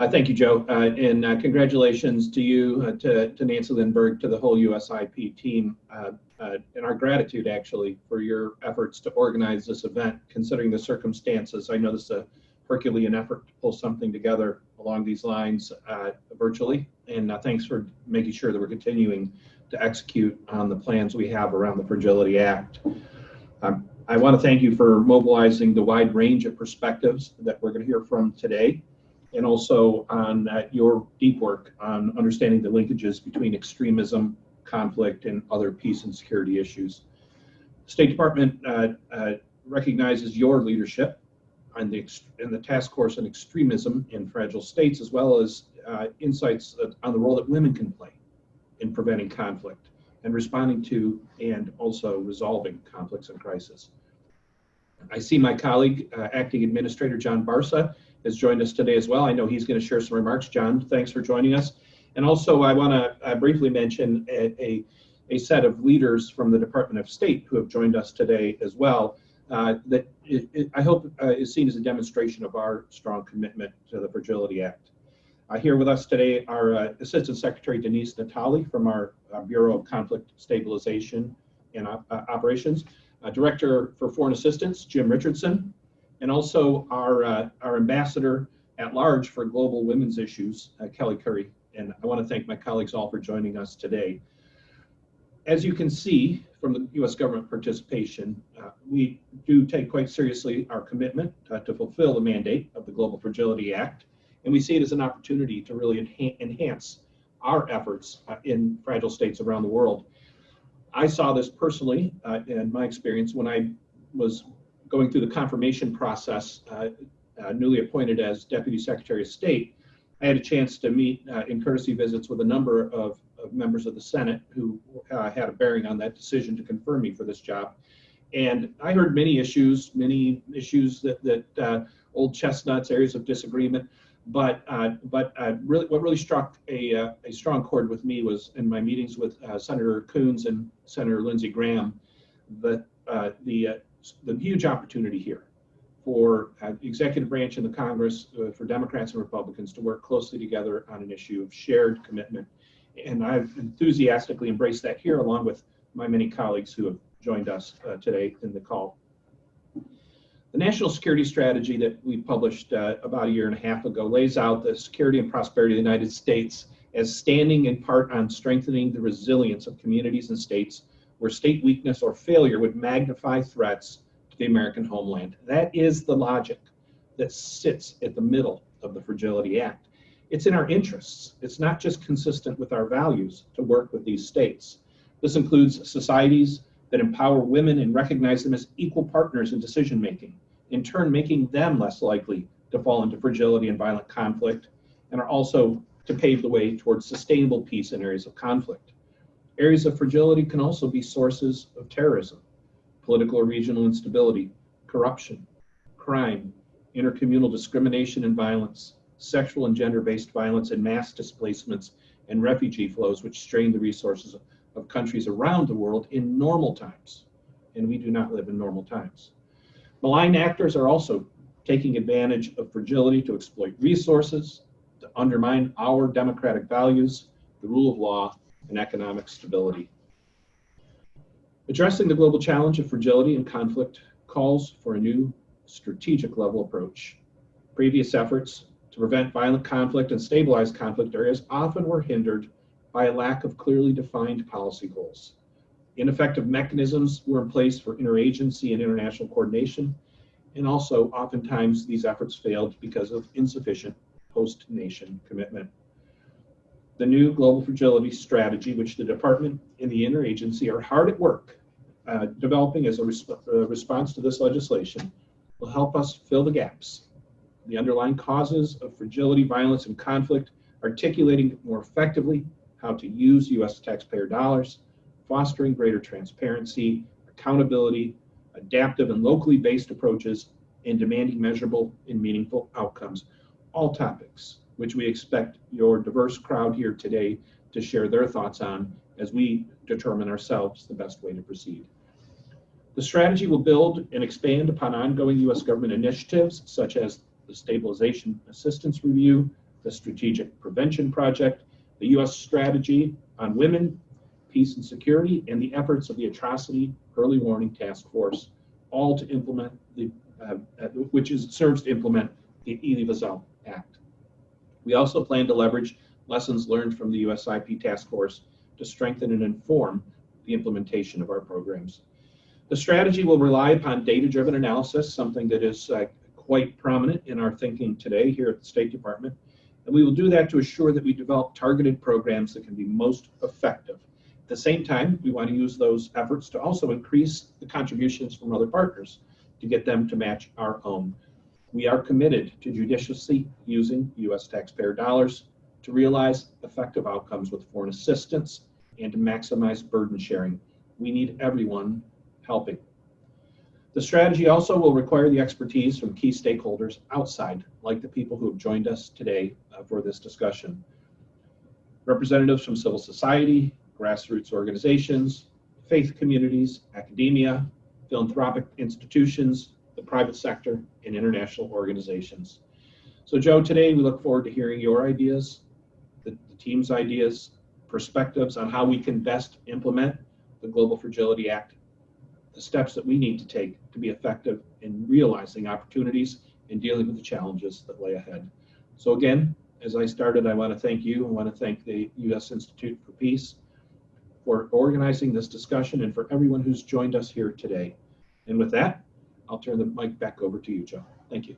Uh, thank you, Joe, uh, and uh, congratulations to you, uh, to, to Nancy Lindborg, to the whole USIP team, uh, uh, and our gratitude actually for your efforts to organize this event, considering the circumstances. I know this is a Herculean effort to pull something together along these lines virtually, and thanks for making sure that we're continuing to execute on the plans we have around the Fragility Act. Um, I want to thank you for mobilizing the wide range of perspectives that we're going to hear from today and also on uh, your deep work on understanding the linkages between extremism, conflict, and other peace and security issues. State Department uh, uh, recognizes your leadership on the, in the task force on extremism in fragile states, as well as uh, insights on the role that women can play in preventing conflict and responding to and also resolving conflicts and crisis. I see my colleague, uh, Acting Administrator John Barsa, has joined us today as well. I know he's going to share some remarks. John, thanks for joining us. And also, I want to uh, briefly mention a, a, a, set of leaders from the Department of State who have joined us today as well. Uh, that it, it, I hope uh, is seen as a demonstration of our strong commitment to the Fragility Act. Uh, here with us today are uh, Assistant Secretary Denise Natali from our uh, Bureau of Conflict Stabilization and Operations, Director for Foreign Assistance, Jim Richardson, and also our, uh, our ambassador at large for global women's issues, uh, Kelley Currie. And I want to thank my colleagues all for joining us today. As you can see from the U.S. government participation, uh, we do take quite seriously our commitment uh, to fulfill the mandate of the Global Fragility Act, and we see it as an opportunity to really enha enhance our efforts uh, in fragile states around the world. I saw this personally uh, in my experience when I was going through the confirmation process, uh, uh, newly appointed as Deputy Secretary of State, I had a chance to meet uh, in courtesy visits with a number of, of members of the Senate who uh, had a bearing on that decision to confirm me for this job. And I heard many issues, many issues that, that uh, old chestnuts, areas of disagreement. But uh, but really, what really struck a, a strong chord with me was in my meetings with Senator Coons and Senator Lindsey Graham, the the the huge opportunity here for uh, executive branch and the Congress, uh, for Democrats and Republicans to work closely together on an issue of shared commitment. And I've enthusiastically embraced that here, along with my many colleagues who have joined us uh, today in the call. The National Security Strategy that we published uh, about a year and a half ago lays out the security and prosperity of the United States as standing in part on strengthening the resilience of communities and states where state weakness or failure would magnify threats to the American homeland. That is the logic that sits at the middle of the Fragility Act. It's in our interests. It's not just consistent with our values to work with these states. This includes societies that empower women and recognize them as equal partners in decision making, in turn making them less likely to fall into fragility and violent conflict, and are also to pave the way towards sustainable peace in areas of conflict. Areas of fragility can also be sources of terrorism, political or regional instability, corruption, crime, intercommunal discrimination and violence, sexual and gender-based violence, and mass displacements and refugee flows which strain the resources of countries around the world in normal times. And we do not live in normal times. Malign actors are also taking advantage of fragility to exploit resources, to undermine our democratic values, the rule of law, and economic stability. Addressing the global challenge of fragility and conflict calls for a new strategic level approach. Previous efforts to prevent violent conflict and stabilize conflict areas often were hindered by a lack of clearly defined policy goals. Ineffective mechanisms were in place for interagency and international coordination, and also oftentimes these efforts failed because of insufficient host nation commitment the new global fragility strategy, which the department and the interagency are hard at work uh, developing as a resp uh, response to this legislation, will help us fill the gaps. The underlying causes of fragility, violence, and conflict, articulating more effectively how to use U.S. taxpayer dollars, fostering greater transparency, accountability, adaptive and locally based approaches, and demanding measurable and meaningful outcomes. All topics which we expect your diverse crowd here today to share their thoughts on as we determine ourselves the best way to proceed. The strategy will build and expand upon ongoing U.S. government initiatives such as the Stabilization Assistance Review, the Strategic Prevention Project, the U.S. Strategy on Women, Peace and Security, and the efforts of the Atrocity Early Warning Task Force, all to implement the, uh, uh, which is serves to implement the Wiesel Act. We also plan to leverage lessons learned from the USIP Task Force to strengthen and inform the implementation of our programs. The strategy will rely upon data-driven analysis, something that is uh, quite prominent in our thinking today here at the State Department. And we will do that to assure that we develop targeted programs that can be most effective. At the same time, we want to use those efforts to also increase the contributions from other partners to get them to match our own. We are committed to judiciously using U.S. taxpayer dollars to realize effective outcomes with foreign assistance and to maximize burden sharing. We need everyone helping. The strategy also will require the expertise from key stakeholders outside, like the people who have joined us today uh, for this discussion. Representatives from civil society, grassroots organizations, faith communities, academia, philanthropic institutions, the private sector, and international organizations. So Joe, today we look forward to hearing your ideas, the, the team's ideas, perspectives on how we can best implement the Global Fragility Act, the steps that we need to take to be effective in realizing opportunities and dealing with the challenges that lay ahead. So again, as I started, I want to thank you. and want to thank the U.S. Institute for Peace for organizing this discussion and for everyone who's joined us here today. And with that, I'll turn the mic back over to you, Joe. Thank you.